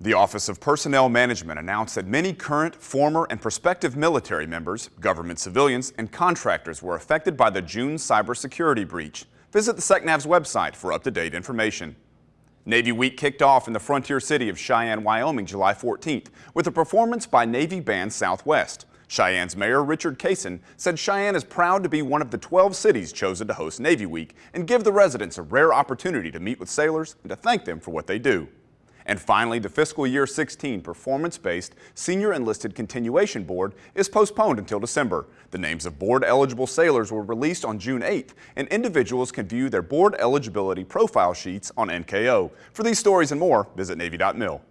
The Office of Personnel Management announced that many current, former, and prospective military members, government civilians, and contractors were affected by the June cybersecurity breach. Visit the SECNAV's website for up-to-date information. Navy Week kicked off in the frontier city of Cheyenne, Wyoming, July 14th, with a performance by Navy Band Southwest. Cheyenne's Mayor Richard Kaysen said Cheyenne is proud to be one of the 12 cities chosen to host Navy Week and give the residents a rare opportunity to meet with sailors and to thank them for what they do. And finally, the fiscal year 16 performance-based Senior Enlisted Continuation Board is postponed until December. The names of board-eligible sailors were released on June 8th, and individuals can view their board eligibility profile sheets on NKO. For these stories and more, visit Navy.mil.